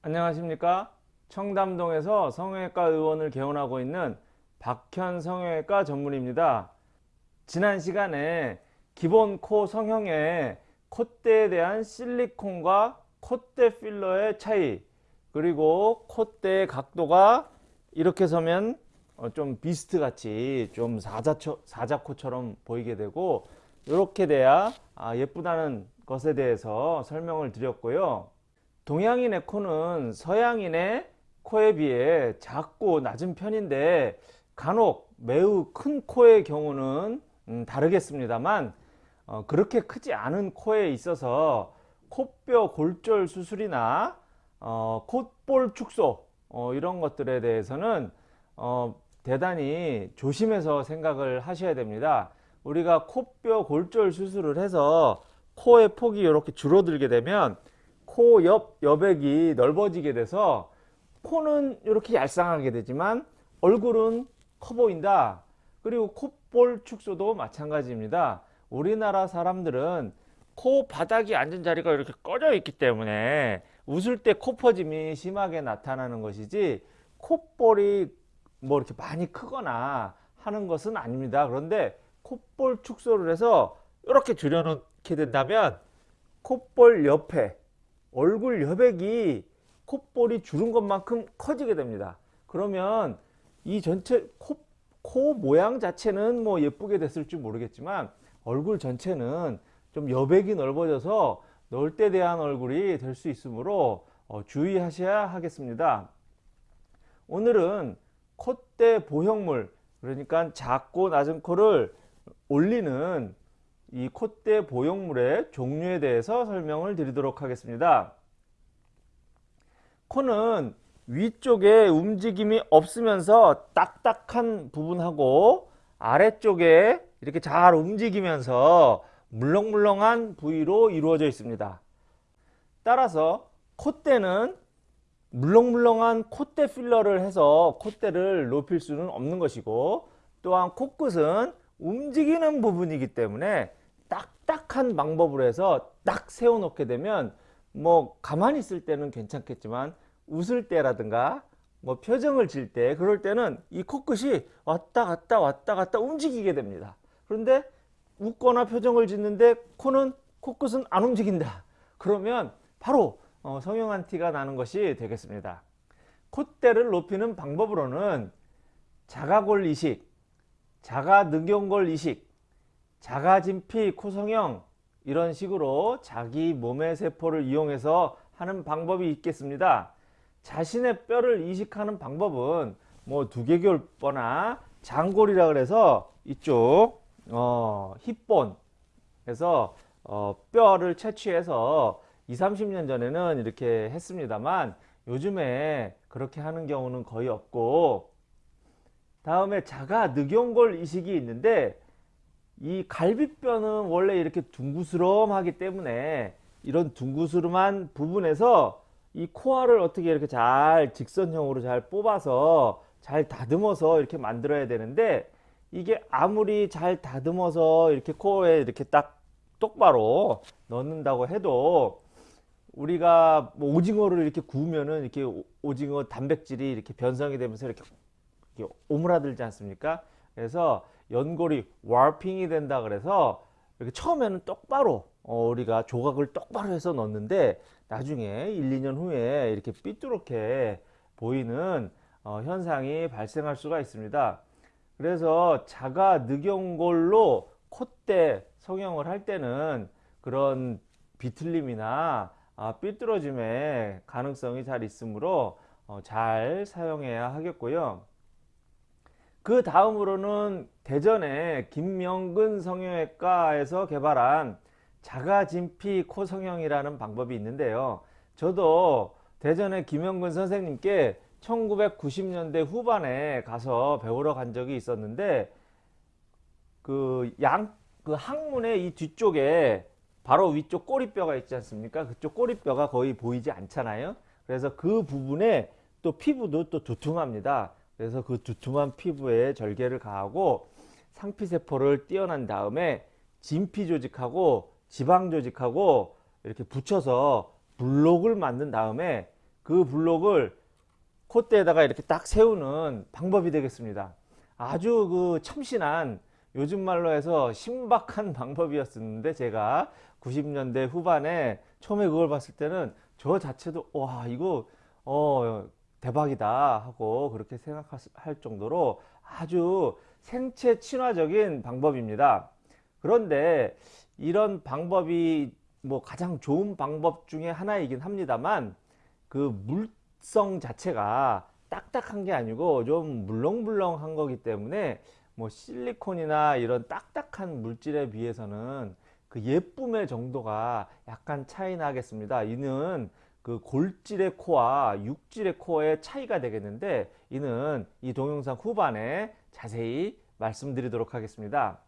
안녕하십니까? 청담동에서 성형외과 의원을 개원하고 있는 박현 성형외과 전문입니다. 지난 시간에 기본 코 성형의 콧대에 대한 실리콘과 콧대 필러의 차이 그리고 콧대의 각도가 이렇게 서면 어, 좀 비스트 같이 좀 사자처, 사자코처럼 보이게 되고 이렇게 돼야 아, 예쁘다는 것에 대해서 설명을 드렸고요 동양인의 코는 서양인의 코에 비해 작고 낮은 편인데 간혹 매우 큰 코의 경우는 음, 다르겠습니다만 어, 그렇게 크지 않은 코에 있어서 코뼈 골절 수술이나 어, 콧볼 축소 어, 이런 것들에 대해서는 어, 대단히 조심해서 생각을 하셔야 됩니다. 우리가 코뼈 골절 수술을 해서 코의 폭이 이렇게 줄어들게 되면 코 옆 여백이 넓어지게 돼서 코는 이렇게 얄쌍하게 되지만 얼굴은 커 보인다. 그리고 콧볼 축소도 마찬가지입니다. 우리나라 사람들은 코 바닥이 앉은 자리가 이렇게 꺼져 있기 때문에 웃을 때 코 퍼짐이 심하게 나타나는 것이지 콧볼이 뭐 이렇게 많이 크거나 하는 것은 아닙니다. 그런데 콧볼 축소를 해서 이렇게 줄여놓게 된다면 콧볼 옆에 얼굴 여백이 콧볼이 줄은 것만큼 커지게 됩니다. 그러면 이 전체 코, 코 모양 자체는 뭐 예쁘게 됐을지 모르겠지만 얼굴 전체는 좀 여백이 넓어져서 때 대한 얼굴이 될 수 있으므로 어, 주의하셔야 하겠습니다. 오늘은 콧대 보형물 그러니까 작고 낮은 코를 올리는 이 콧대 보형물의 종류에 대해서 설명을 드리도록 하겠습니다. 코는 위쪽에 움직임이 없으면서 딱딱한 부분하고 아래쪽에 이렇게 잘 움직이면서 물렁물렁한 부위로 이루어져 있습니다. 따라서 콧대는 물렁물렁한 콧대 필러를 해서 콧대를 높일 수는 없는 것이고 또한 코끝은 움직이는 부분이기 때문에 딱딱한 방법으로 해서 딱 세워 놓게 되면 뭐 가만히 있을 때는 괜찮겠지만 웃을 때라든가 뭐 표정을 질 때 그럴 때는 이 코끝이 왔다 갔다 왔다 갔다 움직이게 됩니다. 그런데 웃거나 표정을 짓는데 코는 코끝은 안 움직인다. 그러면 바로 어, 성형한 티가 나는 것이 되겠습니다. 콧대를 높이는 방법으로는 자가골 이식, 자가늑연골 이식, 자가진피 코성형 이런 식으로 자기 몸의 세포를 이용해서 하는 방법이 있겠습니다. 자신의 뼈를 이식하는 방법은 뭐 두개골뼈나 장골이라 그래서 이쪽 어, 힙본에서 어, 뼈를 채취해서 20, 30년 전에는 이렇게 했습니다만 요즘에 그렇게 하는 경우는 거의 없고 다음에 자가 늑연골 이식이 있는데 이 갈비뼈는 원래 이렇게 둥구스름하기 때문에 이런 둥구스름한 부분에서 이 코알을 어떻게 이렇게 잘 직선형으로 잘 뽑아서 잘 다듬어서 이렇게 만들어야 되는데 이게 아무리 잘 다듬어서 이렇게 코에 이렇게 딱 똑바로 넣는다고 해도 우리가 뭐 오징어를 이렇게 구우면은 이렇게 오징어 단백질이 이렇게 변성이 되면서 이렇게 오므라들지 않습니까? 그래서 연골이 warping이 된다 그래서 이렇게 처음에는 똑바로 어, 우리가 조각을 똑바로 해서 넣는데 나중에 1, 2년 후에 이렇게 삐뚤게 보이는 어, 현상이 발생할 수가 있습니다. 그래서 자가 늑연골로 콧대 성형을 할 때는 그런 비틀림이나 아, 삐뚤어짐의 가능성이 잘 있으므로 어, 잘 사용해야 하겠고요. 그 다음으로는 대전의 김명근 성형외과에서 개발한 자가진피 코 성형이라는 방법이 있는데요. 저도 대전의 김명근 선생님께 1990년대 후반에 가서 배우러 간 적이 있었는데 그 양, 그 항문의 이 뒤쪽에 바로 위쪽 꼬리뼈가 있지 않습니까? 그쪽 꼬리뼈가 거의 보이지 않잖아요. 그래서 그 부분에 또 피부도 또 두툼합니다. 그래서 그 두툼한 피부에 절개를 가하고 상피세포를 띄어난 다음에 진피 조직하고 지방 조직하고 이렇게 붙여서 블록을 만든 다음에 그 블록을 콧대에다가 이렇게 딱 세우는 방법이 되겠습니다. 아주 그 참신한 요즘 말로 해서 신박한 방법이었는데 제가 90년대 후반에 처음에 그걸 봤을 때는 저 자체도 와 이거 어 대박이다 하고 그렇게 생각할 정도로 아주 생체 친화적인 방법입니다. 그런데 이런 방법이 뭐 가장 좋은 방법 중에 하나이긴 합니다만 그 물성 자체가 딱딱한 게 아니고 좀 물렁물렁한 거기 때문에 뭐 실리콘이나 이런 딱딱한 물질에 비해서는 그 예쁨의 정도가 약간 차이 나겠습니다. 이는 그 골질의 코와 육질의 코의 차이가 되겠는데 이는 이 동영상 후반에 자세히 말씀드리도록 하겠습니다.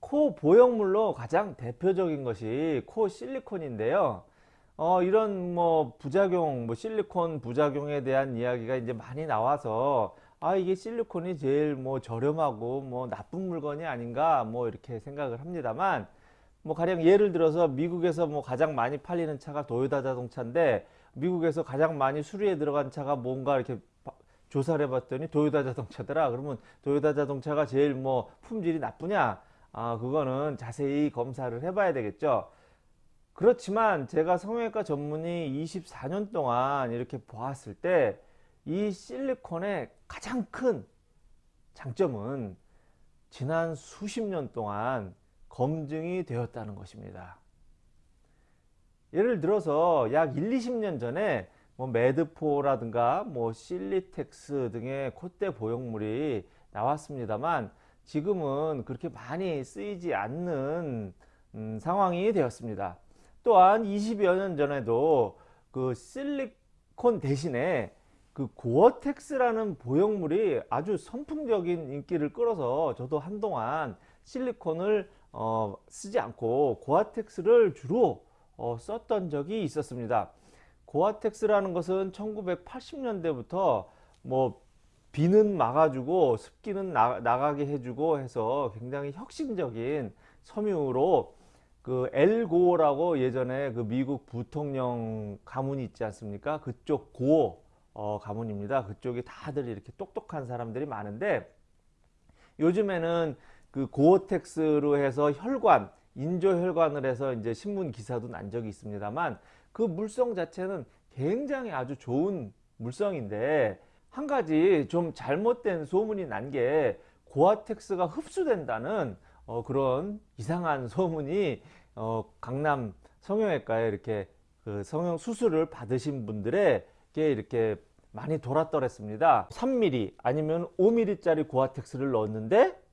코 보형물로 가장 대표적인 것이 코 실리콘인데요. 어, 이런 뭐 부작용, 뭐 실리콘 부작용에 대한 이야기가 이제 많이 나와서 아, 이게 실리콘이 제일 뭐 저렴하고 뭐 나쁜 물건이 아닌가 뭐 이렇게 생각을 합니다만 뭐 가령 예를 들어서 미국에서 뭐 가장 많이 팔리는 차가 도요타 자동차인데 미국에서 가장 많이 수리에 들어간 차가 뭔가 이렇게 조사를 해봤더니 도요타 자동차더라. 그러면 도요타 자동차가 제일 뭐 품질이 나쁘냐? 아, 그거는 자세히 검사를 해봐야 되겠죠. 그렇지만 제가 성형외과 전문의 24년 동안 이렇게 보았을 때 이 실리콘의 가장 큰 장점은 지난 수십 년 동안 검증이 되었다는 것입니다. 예를 들어서 약 1, 20년 전에 뭐 매드포라든가 뭐 실리텍스 등의 콧대 보형물이 나왔습니다만 지금은 그렇게 많이 쓰이지 않는 음, 상황이 되었습니다. 또한 20여 년 전에도 그 실리콘 대신에 그 고어텍스라는 보형물이 아주 선풍적인 인기를 끌어서 저도 한동안 실리콘을 어, 쓰지 않고 고아텍스를 주로 어, 썼던 적이 있었습니다. 고아텍스라는 것은 1980년대부터 뭐 비는 막아주고 습기는 나, 나가게 해주고 해서 굉장히 혁신적인 섬유로 그 엘고라고 예전에 그 미국 부통령 가문이 있지 않습니까? 그쪽 고 어, 가문입니다. 그쪽이 다들 이렇게 똑똑한 사람들이 많은데 요즘에는 그 고어텍스로 해서 혈관, 인조혈관을 해서 이제 신문 기사도 난 적이 있습니다만 그 물성 자체는 굉장히 아주 좋은 물성인데 한 가지 좀 잘못된 소문이 난 게 고아텍스가 흡수된다는 어, 그런 이상한 소문이 어, 강남 성형외과에 이렇게 그 성형 수술을 받으신 분들에게 이렇게 많이 돌았더랬습니다. 3mm 아니면 5mm 짜리 고아텍스를 넣었는데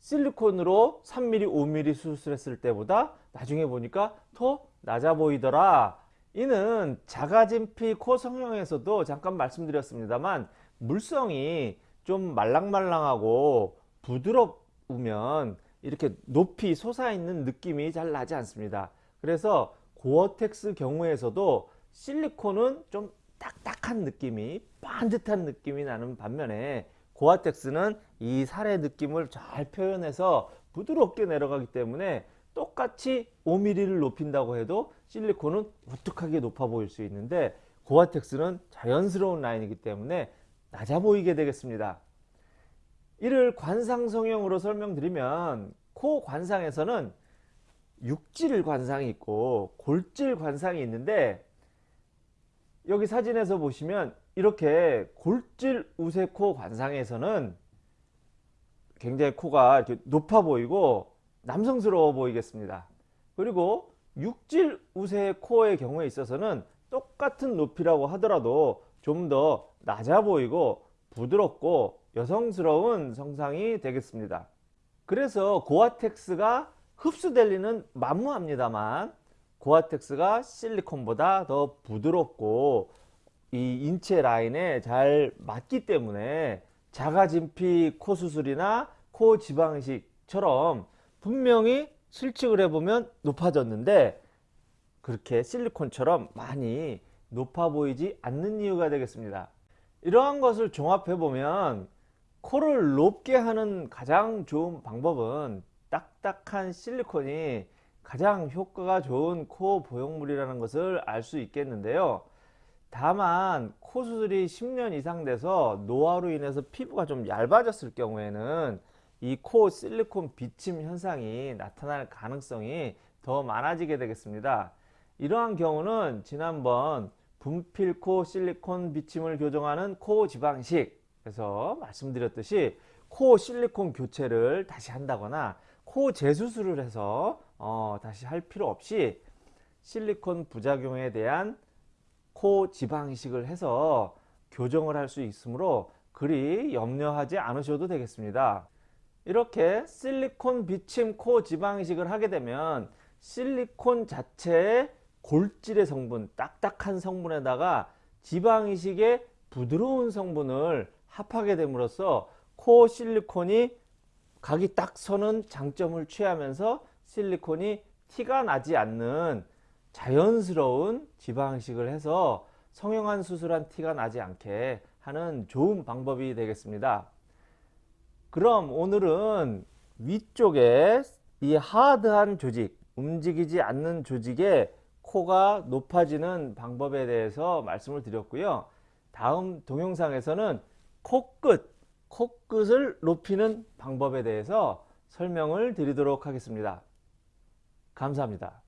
실리콘으로 3mm, 5mm 수술했을 때보다 나중에 보니까 더 낮아 보이더라. 이는 자가진피 코 성형에서도 잠깐 말씀드렸습니다만 물성이 좀 말랑말랑하고 부드러우면 이렇게 높이 솟아있는 느낌이 잘 나지 않습니다. 그래서 고어텍스 경우에서도 실리콘은 좀 딱딱한 느낌이 반듯한 느낌이 나는 반면에 고아텍스는 이 살의 느낌을 잘 표현해서 부드럽게 내려가기 때문에 똑같이 5mm를 높인다고 해도 실리콘은 우뚝하게 높아 보일 수 있는데 고아텍스는 자연스러운 라인이기 때문에 낮아 보이게 되겠습니다. 이를 관상 성형으로 설명드리면 코 관상에서는 육질 관상이 있고 골질 관상이 있는데 여기 사진에서 보시면 이렇게 골질 우세코 관상에서는 굉장히 코가 이렇게 높아 보이고 남성스러워 보이겠습니다. 그리고 육질 우세 코의 경우에 있어서는 똑같은 높이라고 하더라도 좀 더 낮아 보이고 부드럽고 여성스러운 성상이 되겠습니다. 그래서 고아텍스가 흡수될 리는 만무합니다만 고아텍스가 실리콘보다 더 부드럽고 이 인체 라인에 잘 맞기 때문에 자가진피 코 수술이나 코 지방식처럼 분명히 실측을 해보면 높아졌는데 그렇게 실리콘처럼 많이 높아 보이지 않는 이유가 되겠습니다. 이러한 것을 종합해 보면 코를 높게 하는 가장 좋은 방법은 딱딱한 실리콘이 가장 효과가 좋은 코 보형물이라는 것을 알 수 있겠는데요. 다만 코 수술이 10년 이상 돼서 노화로 인해서 피부가 좀 얇아졌을 경우에는 이 코 실리콘 비침 현상이 나타날 가능성이 더 많아지게 되겠습니다. 이러한 경우는 지난번 분필코 실리콘 비침을 교정하는 코 지방식에서 말씀드렸듯이 코 실리콘 교체를 다시 한다거나 코 재수술을 해서 어, 다시 할 필요 없이 실리콘 부작용에 대한 코 지방이식을 해서 교정을 할 수 있으므로 그리 염려하지 않으셔도 되겠습니다. 이렇게 실리콘 비침 코 지방이식을 하게 되면 실리콘 자체의 골질의 성분, 딱딱한 성분에다가 지방이식의 부드러운 성분을 합하게 됨으로써 코 실리콘이 각이 딱 서는 장점을 취하면서 실리콘이 티가 나지 않는 자연스러운 지방이식을 해서 성형한 수술한 티가 나지 않게 하는 좋은 방법이 되겠습니다. 그럼 오늘은 위쪽에 이 하드한 조직, 움직이지 않는 조직에 코가 높아지는 방법에 대해서 말씀을 드렸고요. 다음 동영상에서는 코끝, 코끝을 높이는 방법에 대해서 설명을 드리도록 하겠습니다. 감사합니다.